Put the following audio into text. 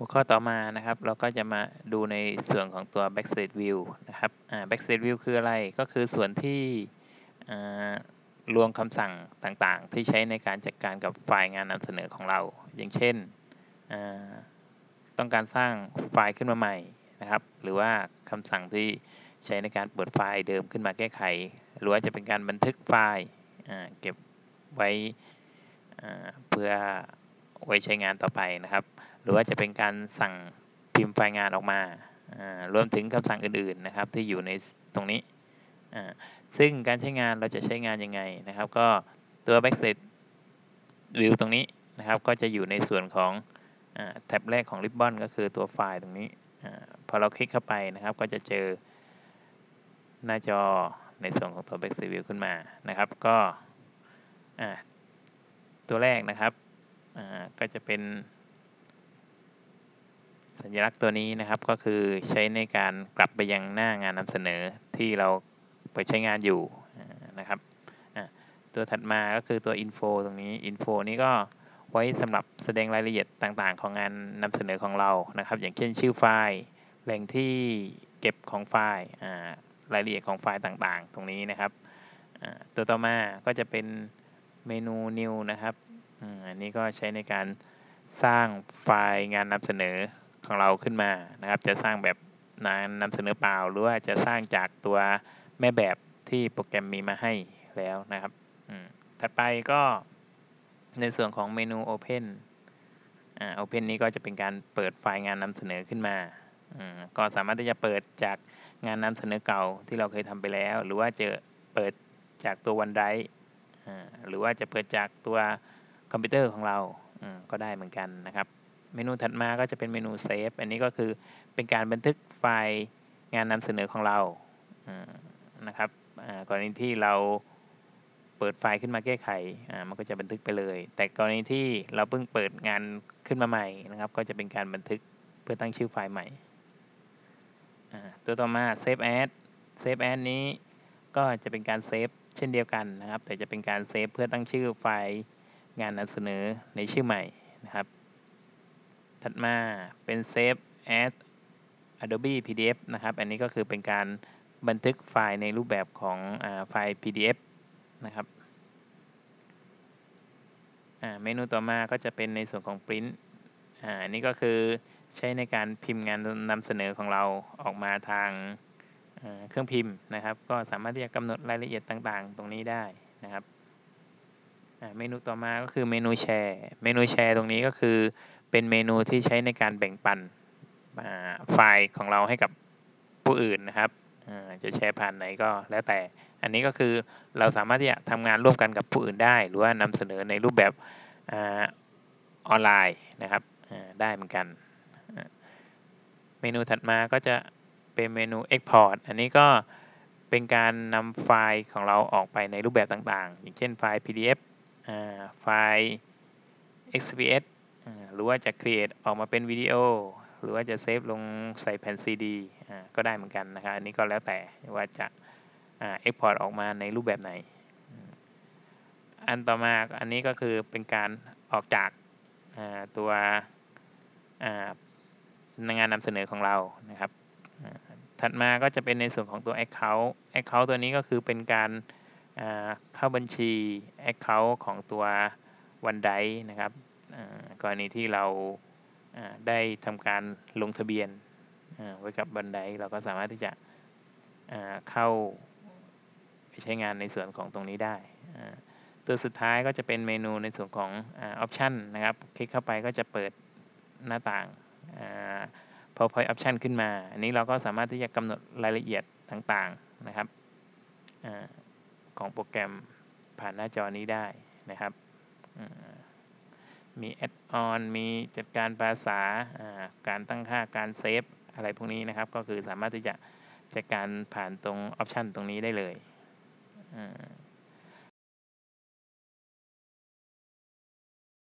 หัวข้อต่อมานะครับ เราก็จะมาดูในส่วนของตัว backstage view นะครับ backstage view คืออะไร ก็คือส่วนที่รวมคำสั่งต่างๆ ที่ใช้ในการจัดการกับไฟล์งานนำเสนอของเรา อย่างเช่น ต้องการสร้างไฟล์ขึ้นมาใหม่นะครับ หรือว่าคำสั่งที่ใช้ในการเปิดไฟล์เดิมขึ้นมาแก้ไข หรือว่าจะเป็นการบันทึกไฟล์เก็บไว้เพื่อไว้ใช้งานต่อไปนะครับ หรือว่าจะเป็นการสั่งพิมพ์ไฟล์งานออกมารวมถึงคำสั่งอื่นๆนะครับที่อยู่ในตรงนี้ซึ่งการใช้งานเราจะใช้งานยังไงนะครับ ก็ตัว backstage view ตรงนี้นะครับ ก็จะอยู่ในส่วนของแท็บแรกของ Ribbon ก็คือตัวไฟล์ตรงนี้อพอเราคลิกเข้าไปนะครับ ก็จะเจอหน้าจอในส่วนของตัว backstage view ขึ้นมานะครับ ก็ตัวแรกนะครับก็จะเป็น สัญลักษณ์ตัวนี้นะครับก็คือใช้ในการกลับไปยังหน้างานนำเสนอที่เราไปใช้งานอยู่นะครับตัวถัดมาก็คือตัว info ตรงนี้ info นี้ก็ไว้สำหรับแสดงรายละเอียดต่างๆ ของงานนำเสนอของเรานะครับ อย่างเช่นชื่อไฟล์แหล่งที่เก็บของไฟล์รายละเอียดของไฟล์ต่างๆ ตรงนี้นะครับตัวต่อมาก็จะเป็นเมนู new นะครับอันนี้ก็ใช้ในการสร้างไฟล์งานนำเสนอ ของเราขึ้นมานะครับ จะสร้างแบบนานำเสนอเปล่า หรือว่าจะสร้างจากตัวแม่แบบที่โปรแกรมมีมาให้แล้วนะครับถัดไปก็ในส่วนของเมนู Open อ่า Open นี้ก็จะเป็นการเปิดไฟล์งานนำเสนอขึ้นมาก็สามารถที่จะเปิดจากงานนำเสนอเก่าที่เราเคยทำไปแล้ว หรือว่าจะเปิดจากตัว OneDrive หรือว่าจะเปิดจากตัวคอมพิวเตอร์ของเราก็ได้เหมือนกันนะครับ เมนูถัดมาก็จะเป็นเมนู Save อันนี้ก็คือเป็นการบันทึกไฟล์งานนำเสนอของเรานะครับกรณีที่เราเปิดไฟล์ขึ้นมาแก้ไขมันก็จะบันทึกไปเลย แต่กรณีที่เราเพิ่งเปิดงานขึ้นมาใหม่นะครับ ก็จะเป็นการบันทึกเพื่อตั้งชื่อไฟล์ใหม่ตัวต่อมา Save As Save As นี้ก็จะเป็นการเซฟเช่นเดียวกันนะครับ แต่จะเป็นการเซฟเพื่อตั้งชื่อไฟล์งานนำเสนอในชื่อใหม่นะครับ ถัดมาเป็น Save as Adobe PDF นะครับ อันนี้ก็คือเป็นการบันทึกไฟล์ในรูปแบบของอไฟล์ PDF นะครับเมนูต่อมาก็จะเป็นในส่วนของ Print อันนี้ก็คือใช้ในการพิมพ์งานนำเสนอของเราออกมาทางเครื่องพิมพ์นะครับ ก็สามารถที่จะกำหนดรายละเอียดต่างๆ ตรงนี้ได้นะครับเมนูต่อมาก็คือเมนูแชร์ เมนูแชร์ตรงนี้ก็คือ เป็นเมนูที่ใช้ในการแบ่งปันไฟล์ของเราให้กับผู้อื่นนะครับจะแชร์ผ่านไหนก็แล้วแต่ อันนี้ก็คือเราสามารถที่จะทำงานร่วมกันกับผู้อื่นได้ หรือว่านำเสนอในรูปแบบออนไลน์นะครับได้เหมือนกัน เมนูถัดมาก็จะเป็นเมนู Export อันนี้ก็เป็นการนำไฟล์ของเราออกไปในรูปแบบต่างๆ อย่างเช่นไฟล์ PDF ไฟล์ XPS หรือว่าจะ create ออกมาเป็นวิดีโอ หรือว่าจะเซฟลงใส่แผ่น CD ก็ได้เหมือนกันนะครับ อันนี้ก็แล้วแต่ว่าจะ export ออกมาในรูปแบบไหน อันต่อมาอันนี้ก็คือเป็นการออกจากตัวงานนำเสนอของเรานะครับ ถัดมาก็จะเป็นในส่วนของตัว Account Account ตัวนี้ก็คือเป็นการเข้าบัญชี Account ของตัว OneDrive นะครับ กรณีที่เราได้ทำการลงทะเบียนไว้กับบันไดเราก็สามารถที่จะเข้าไปใช้งานในส่วนของตรงนี้ได้ ตัวสุดท้ายก็จะเป็นเมนูในส่วนของออปชันนะครับ คลิกเข้าไปก็จะเปิดหน้าต่าง PowerPoint Option ขึ้นมา อันนี้เราก็สามารถที่จะกำหนดรายละเอียดต่างๆนะครับของโปรแกรมผ่านหน้าจอนี้ได้นะครับ มี add-on มีจัดการภาษาการตั้งค่าการเซฟอะไรพวกนี้นะครับ ก็คือสามารถที่จะจัดการผ่านตรง option ตรงนี้ได้เลย